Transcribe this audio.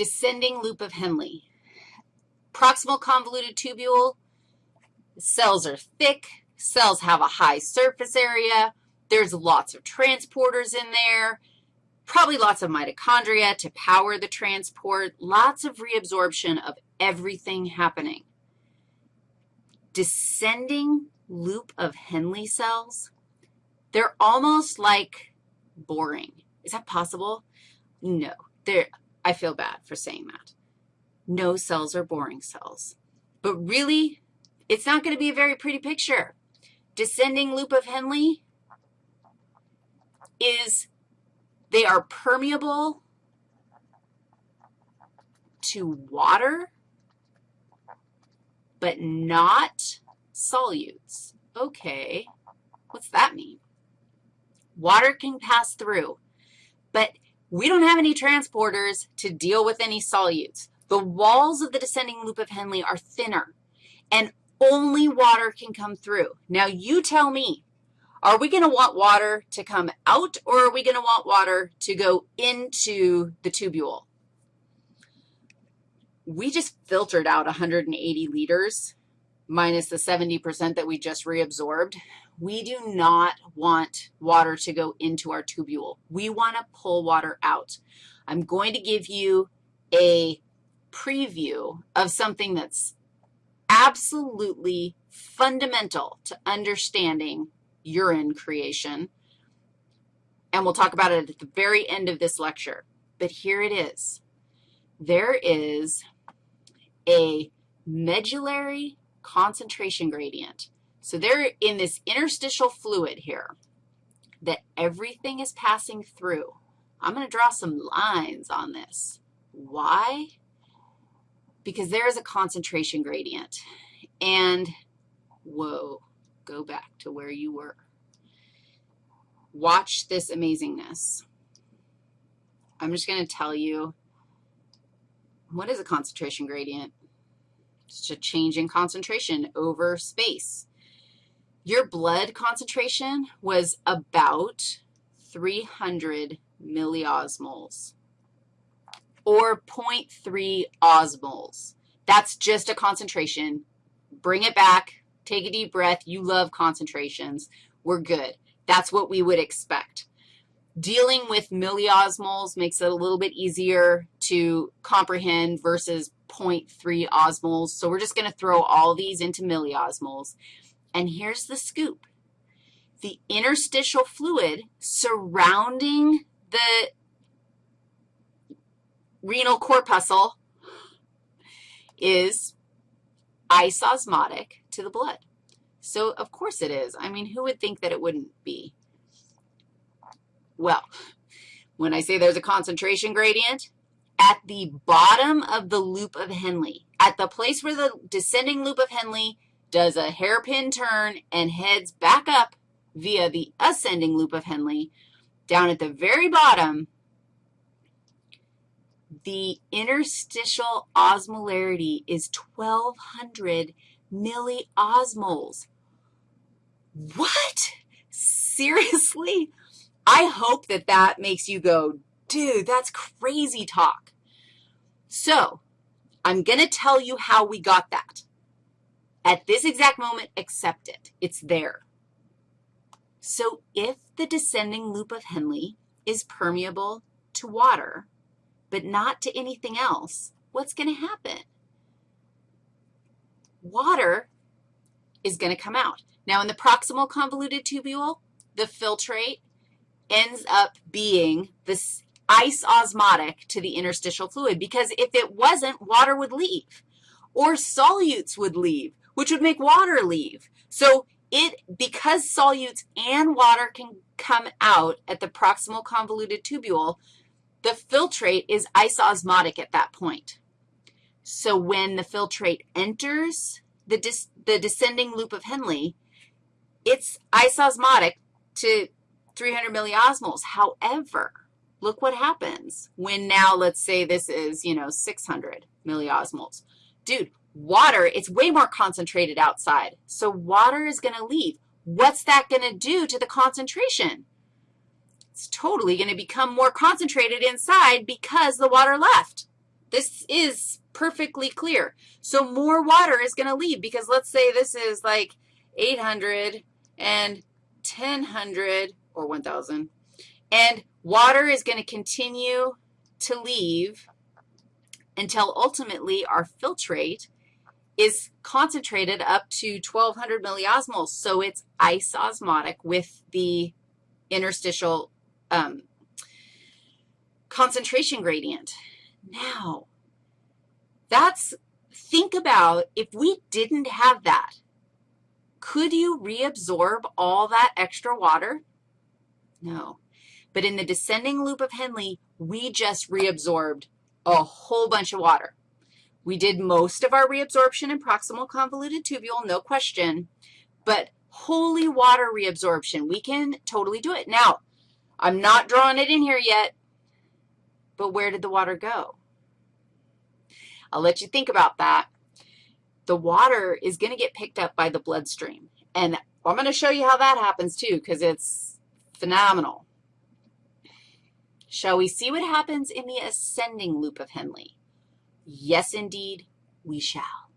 descending loop of Henle. Proximal convoluted tubule, cells are thick, cells have a high surface area, there's lots of transporters in there, probably lots of mitochondria to power the transport, lots of reabsorption of everything happening. Descending loop of Henle cells, they're almost like boring. Is that possible? No. They're, I feel bad for saying that. No cells are boring cells. But really, it's not going to be a very pretty picture. Descending loop of Henle is they are permeable to water, but not solutes. Okay, what's that mean? Water can pass through, but we don't have any transporters to deal with any solutes. The walls of the descending loop of Henle are thinner, and only water can come through. Now, you tell me, are we going to want water to come out, or are we going to want water to go into the tubule? We just filtered out 180 liters minus the 70% that we just reabsorbed. We do not want water to go into our tubule. We want to pull water out. I'm going to give you a preview of something that's absolutely fundamental to understanding urine creation, and we'll talk about it at the very end of this lecture. But here it is. There is a medullary concentration gradient. So they're in this interstitial fluid here that everything is passing through. I'm going to draw some lines on this. Why? Because there is a concentration gradient. And, whoa, go back to where you were. Watch this amazingness. I'm just going to tell you, what is a concentration gradient? It's a change in concentration over space. Your blood concentration was about 300 milliosmoles or 0.3 osmoles. That's just a concentration. Bring it back. Take a deep breath. You love concentrations. We're good. That's what we would expect. Dealing with milliosmoles makes it a little bit easier to comprehend versus 0.3 osmoles. So we're just going to throw all these into milliosmoles. And here's the scoop. The interstitial fluid surrounding the renal corpuscle is isosmotic to the blood. So of course it is. I mean, who would think that it wouldn't be? Well, when I say there's a concentration gradient, at the bottom of the loop of Henle, at the place where the descending loop of Henle does a hairpin turn and heads back up via the ascending loop of Henle, down at the very bottom, the interstitial osmolarity is 1,200 milliosmoles. What? Seriously? I hope that that makes you go, dude, that's crazy talk. So I'm going to tell you how we got that. At this exact moment, accept it. It's there. So if the descending loop of Henle is permeable to water, but not to anything else, what's going to happen? water is going to come out. Now, in the proximal convoluted tubule, the filtrate ends up being this isosmotic to the interstitial fluid because if it wasn't, water would leave or solutes would leave, which would make water leave. So it, because solutes and water can come out at the proximal convoluted tubule, the filtrate is isosmotic at that point. So when the filtrate enters the, the descending loop of Henle, it's isosmotic to 300 milliosmoles. However, look what happens when now let's say this is, you know, 600 milliosmoles. Dude, water, it's way more concentrated outside. So water is going to leave. What's that going to do to the concentration? It's totally going to become more concentrated inside because the water left. This is perfectly clear. So more water is going to leave because let's say this is like 800 and 1000 or 1,000, and water is going to continue to leave until ultimately our filtrate is concentrated up to 1,200 milliosmoles, so it's isosmotic with the interstitial um, concentration gradient. Now, that's, think about if we didn't have that, could you reabsorb all that extra water? No. But in the descending loop of Henle, we just reabsorbed a whole bunch of water. We did most of our reabsorption in proximal convoluted tubule, no question, but holy water reabsorption, we can totally do it. Now, I'm not drawing it in here yet, but where did the water go? I'll let you think about that. The water is going to get picked up by the bloodstream, and I'm going to show you how that happens too because it's phenomenal. Shall we see what happens in the ascending loop of Henle? Yes, indeed, we shall.